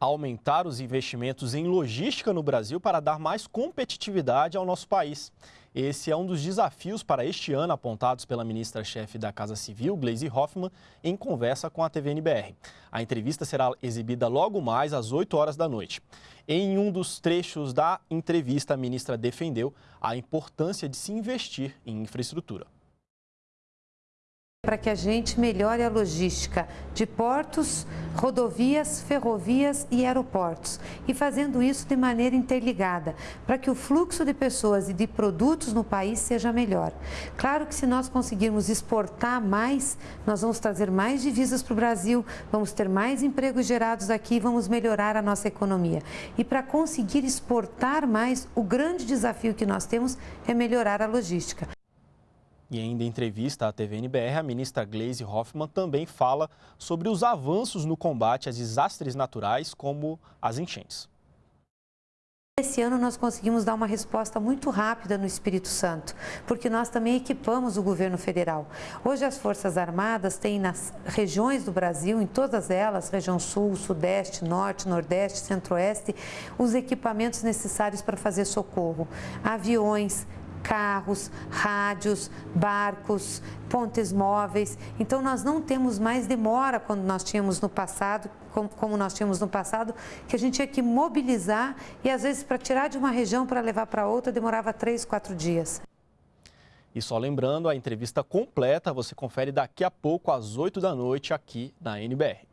aumentar os investimentos em logística no Brasil para dar mais competitividade ao nosso país. Esse é um dos desafios para este ano apontados pela ministra-chefe da Casa Civil, Gleisi Hoffmann, em conversa com a TVNBR. A entrevista será exibida logo mais às 8 horas da noite. Em um dos trechos da entrevista, a ministra defendeu a importância de se investir em infraestrutura para que a gente melhore a logística de portos, rodovias, ferrovias e aeroportos. E fazendo isso de maneira interligada, para que o fluxo de pessoas e de produtos no país seja melhor. Claro que se nós conseguirmos exportar mais, nós vamos trazer mais divisas para o Brasil, vamos ter mais empregos gerados aqui, vamos melhorar a nossa economia. E para conseguir exportar mais, o grande desafio que nós temos é melhorar a logística. E ainda em entrevista à TVNBR, a ministra Gleisi Hoffmann também fala sobre os avanços no combate a desastres naturais, como as enchentes. Esse ano nós conseguimos dar uma resposta muito rápida no Espírito Santo, porque nós também equipamos o governo federal. Hoje as Forças Armadas têm nas regiões do Brasil, em todas elas, região sul, sudeste, norte, nordeste, centro-oeste, os equipamentos necessários para fazer socorro. Aviões, carros, rádios, barcos, pontes móveis. Então nós não temos mais demora quando nós tínhamos no passado, como nós tínhamos no passado, que a gente tinha que mobilizar e às vezes para tirar de uma região para levar para outra demorava três, quatro dias. E só lembrando, a entrevista completa você confere daqui a pouco às 8 da noite aqui na NBR.